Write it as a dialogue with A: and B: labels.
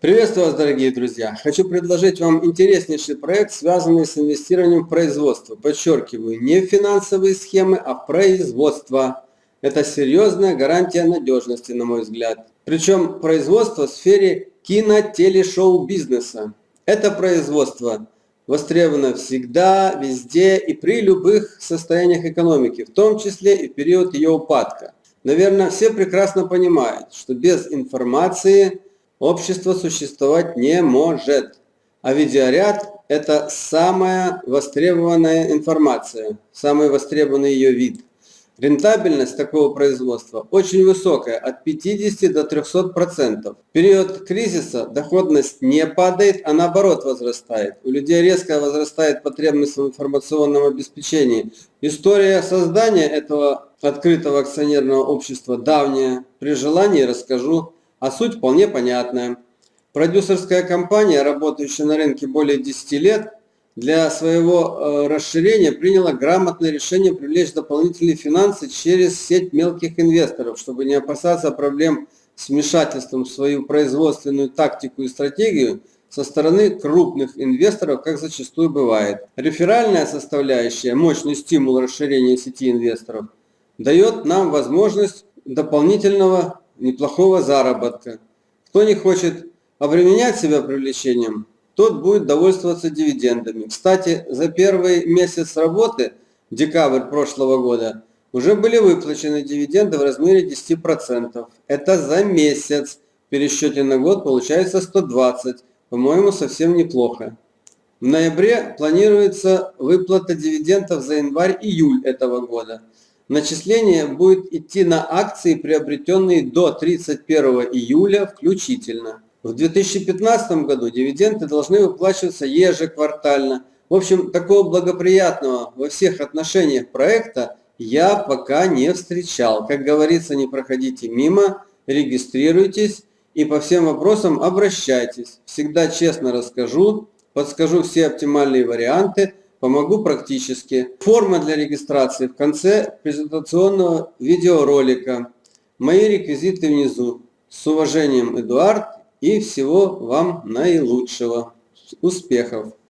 A: Приветствую вас, дорогие друзья! Хочу предложить вам интереснейший проект, связанный с инвестированием в производство. Подчеркиваю, не в финансовые схемы, а в производство. Это серьезная гарантия надежности, на мой взгляд. Причем производство в сфере кино-телешоу-бизнеса. Это производство востребовано всегда, везде и при любых состояниях экономики, в том числе и в период ее упадка. Наверное, все прекрасно понимают, что без информации общество существовать не может. А видеоряд – это самая востребованная информация, самый востребованный ее вид. Рентабельность такого производства очень высокая, от 50 до 300%. В период кризиса доходность не падает, а наоборот возрастает. У людей резко возрастает потребность в информационном обеспечении. История создания этого открытого акционерного общества давняя. При желании расскажу а суть вполне понятная. Продюсерская компания, работающая на рынке более 10 лет, для своего э, расширения приняла грамотное решение привлечь дополнительные финансы через сеть мелких инвесторов, чтобы не опасаться проблем с вмешательством в свою производственную тактику и стратегию со стороны крупных инвесторов, как зачастую бывает. Реферальная составляющая, мощный стимул расширения сети инвесторов, дает нам возможность дополнительного неплохого заработка. Кто не хочет обременять себя привлечением, тот будет довольствоваться дивидендами. Кстати, за первый месяц работы, декабрь прошлого года, уже были выплачены дивиденды в размере 10%. Это за месяц. В пересчете на год получается 120. По-моему, совсем неплохо. В ноябре планируется выплата дивидендов за январь-июль этого года. Начисление будет идти на акции, приобретенные до 31 июля включительно. В 2015 году дивиденды должны выплачиваться ежеквартально. В общем, такого благоприятного во всех отношениях проекта я пока не встречал. Как говорится, не проходите мимо, регистрируйтесь и по всем вопросам обращайтесь. Всегда честно расскажу, подскажу все оптимальные варианты – помогу практически. Форма для регистрации в конце презентационного видеоролика. Мои реквизиты внизу. С уважением, Эдуард, и всего вам наилучшего. Успехов!